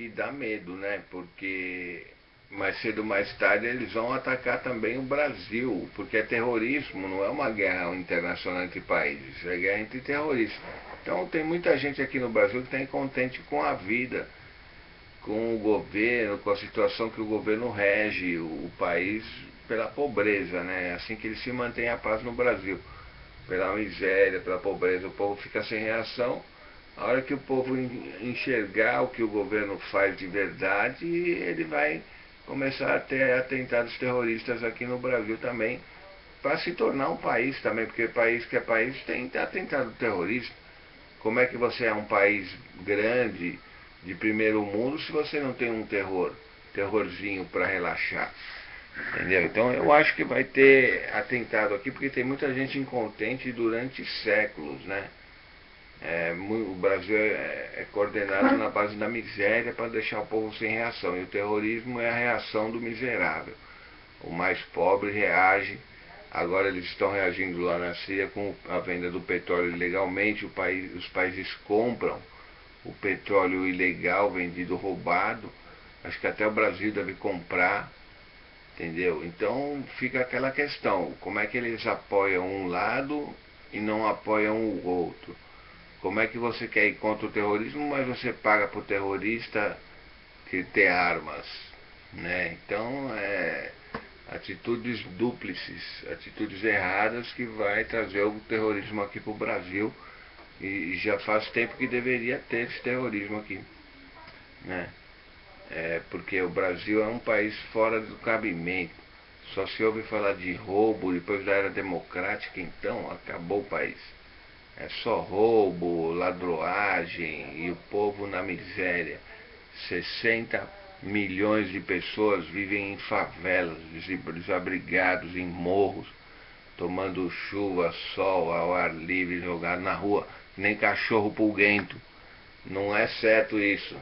que dá medo, né? Porque mais cedo ou mais tarde eles vão atacar também o Brasil, porque é terrorismo, não é uma guerra internacional entre países, é guerra entre terroristas. Então tem muita gente aqui no Brasil que está incontente com a vida, com o governo, com a situação que o governo rege o país pela pobreza, né? É assim que ele se mantém a paz no Brasil. Pela miséria, pela pobreza, o povo fica sem reação. A hora que o povo enxergar o que o governo faz de verdade, ele vai começar a ter atentados terroristas aqui no Brasil também, para se tornar um país também, porque país que é país tem atentado terrorista. Como é que você é um país grande, de primeiro mundo, se você não tem um terror, terrorzinho para relaxar? Entendeu? Então eu acho que vai ter atentado aqui, porque tem muita gente incontente durante séculos, né? É, o Brasil é, é, coordenado na base da miséria para deixar o povo sem reação. E o terrorismo é a reação do miserável. O mais pobre reage. Agora eles estão reagindo lá na Síria com a venda do petróleo ilegalmente. País, os países compram o petróleo ilegal vendido roubado. Acho que até o Brasil deve comprar. Entendeu? Então fica aquela questão: como é que eles apoiam um lado e não apoiam o outro? Como é que você quer ir contra o terrorismo, mas você paga para o terrorista que ter armas? Né? Então, é, atitudes dúplices, atitudes erradas que vai trazer o terrorismo aqui para o Brasil. E já faz tempo que deveria ter esse terrorismo aqui. Né? É, porque o Brasil é um país fora do cabimento. Só se ouve falar de roubo depois da era democrática, então acabou o país. É só roubo, ladroagem e o povo na miséria. 60 milhões de pessoas vivem em favelas, desabrigados em morros, tomando chuva, sol, ao ar livre, jogado na rua, nem cachorro pulguento. Não é certo isso.